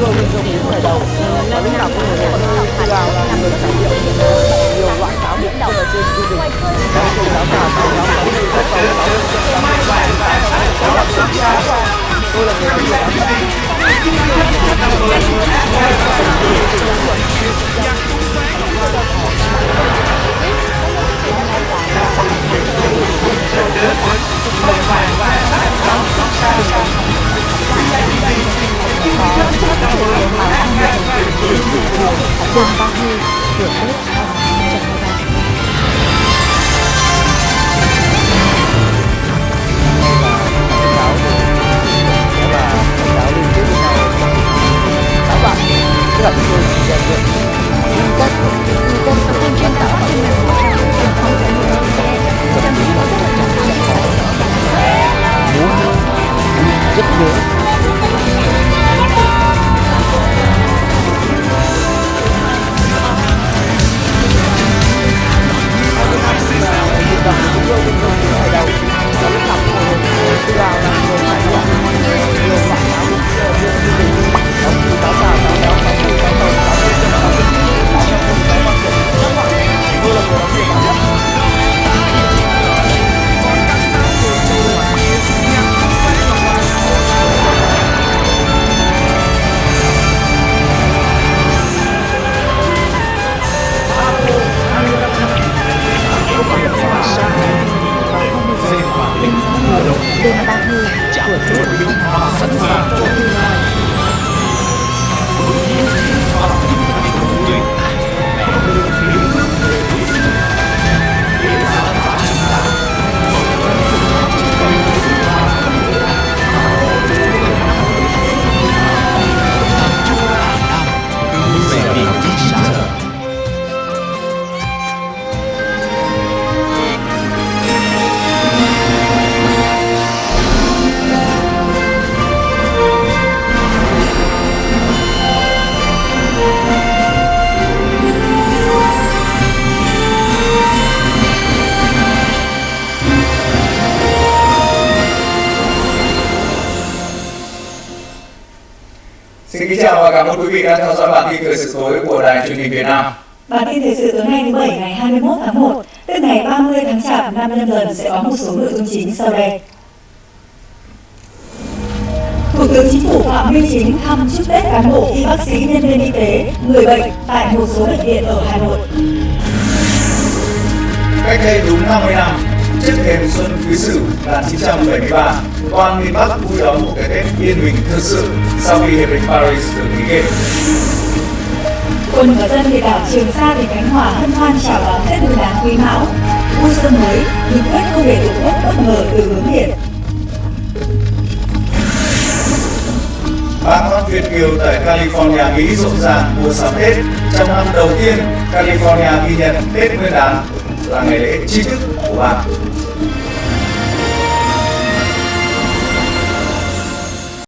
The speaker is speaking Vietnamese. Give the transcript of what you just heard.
thương bên trong những ngày đầu và lúc nào cũng người người tự là người trải nghiệm nhiều loại táo biển động ở trên chương trình táo táo táo táo táo táo táo táo táo táo táo tôi là người làm đường ba mươi Tết 2023. Các bạn chúng tôi chỉ dạy được nguyên tắc, nguyên tắc tập trung trên tạo trên mạng hỗ trợ và không thể hiểu được xe, tâm là rất là Xin kính chào và cảm ơn quý vị đã theo dõi bản tin thời sự tối của Đài truyền hình Việt Nam. Bản tin thời sự tối nay thứ Bảy ngày 21 tháng 1, tức ngày 30 tháng Chạp năm nhâm dần sẽ có một số nội dung chính sau đây. Thủ tướng Chính phủ Phạm Minh Chính thăm chúc Tết cán bộ y bác sĩ nhân viên y tế, người bệnh tại một số bệnh viện ở Hà Nội. Cách đây đúng 50 năm, trước thềm xuân Quý Sửu 1973, toàn miền Bắc vui đón một cái Tết yên bình thực sự sau khi Hiệp định Paris được ký kết. Quân và dân huyện đảo Trường Sa tỉnh Khánh Hòa hân hoan chào đón Tết Nguyên đán Quý Mão. Vui xuân mới, nhưng quyết không để tổ quốc bất ngờ từ hướng biển. Bà con Việt Kiều tại California, Mỹ rộn ràng mua sắm Tết trong năm đầu tiên California ghi nhận Tết Nguyên đán là ngày lễ chi thức của bạn